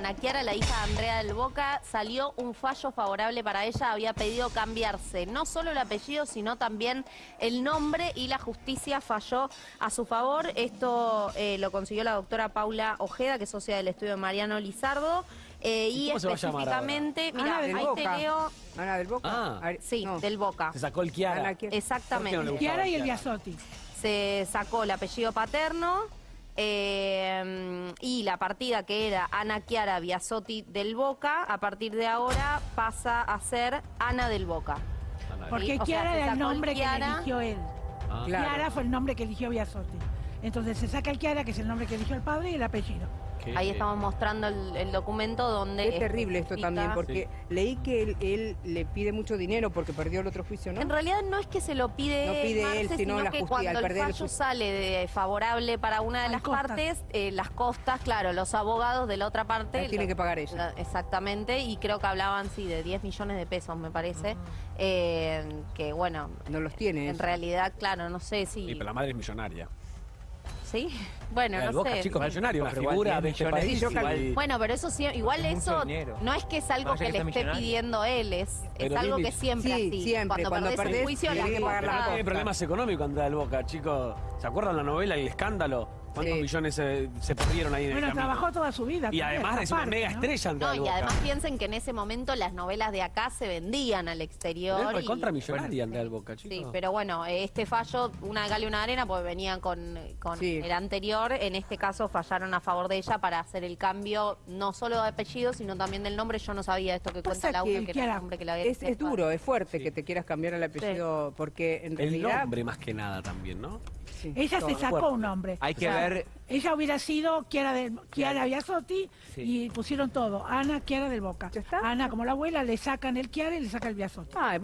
Ana Chiara, la hija de Andrea del Boca, salió un fallo favorable para ella. Había pedido cambiarse no solo el apellido, sino también el nombre y la justicia falló a su favor. Esto eh, lo consiguió la doctora Paula Ojeda, que es socia del estudio de Mariano Lizardo. eh, ¿Y y cómo se va a llamar específicamente, Ana mira, del ahí te Boca. leo, Ana del Boca. Ah. Sí, no. del Boca. Se sacó el Kiara. Chiara. Exactamente. ¿Por qué no Chiara y el. Biasotti. se sacó el apellido paterno eh, y la partida que era Ana Chiara Biasotti del Boca, a partir de ahora pasa a ser Ana del Boca. Porque o sea, Chiara era el nombre que eligió él. Ah. Claro. Chiara fue el nombre que eligió Biasotti. Entonces se saca el Chiara, que es el nombre que eligió el padre, y el apellido. Qué- Ahí estamos mostrando el, el documento donde... Es terrible esto explica- también, porque leí que él, él le pide mucho dinero porque perdió el otro juicio, ¿no? En realidad no es que se lo pide, No pide Marce, él, sino la que justicia, cuando al el perder el fallo sale de favorable para una de las partes, eh, las costas, claro, los abogados de la otra parte... Las tiene la- que pagar ella. la- exactamente, y creo que hablaban, sí, de 10 millones de pesos, me parece, Ah. eh, que bueno, No los tiene. en eso. realidad, claro, no sé si... Sí, pero la madre es millonaria. ¿Sí? Bueno, el no Boca, sé. chicos, millonario, una figura 10 de este país. Igual-. Bueno, pero eso sí, igual Es eso no es que es algo que que le esté millonario. pidiendo él, es, es algo que siempre Sí, así. siempre, cuando perdés perdés, el juicio, la que pagar la. Hay problemas económicos Andrea del Boca, chicos. ¿Se acuerdan la novela y el escándalo? ¿Cuántos Sí. millones se, se perdieron ahí en Bueno, el camino? trabajó toda su vida. Y también, además es una mega ¿no? estrella No, y Boca. además piensen que en ese momento las novelas de acá se vendían al exterior. Él y- contra millonaria Andrea Boca, chicos. Sí, pero bueno, este fallo, una de cal y una de arena, porque venían con, con Sí. el anterior, en este caso fallaron a favor de ella para hacer el cambio no solo de apellido, sino también del nombre. Yo no sabía esto que cuenta Pasa el que que, era el nombre que la había Es, es duro, es fuerte que te quieras cambiar el apellido porque en El realidad... nombre más que nada también, ¿no? Sí, Ella se sacó un nombre. Hay que O sea, ver- Ella hubiera sido Chiara, del, Chiara Biasotti Sí. y pusieron todo. Ana Chiara del Boca. ¿Ya está? Ana, como la abuela, le sacan el Chiara y le saca el Biasotti. Ah,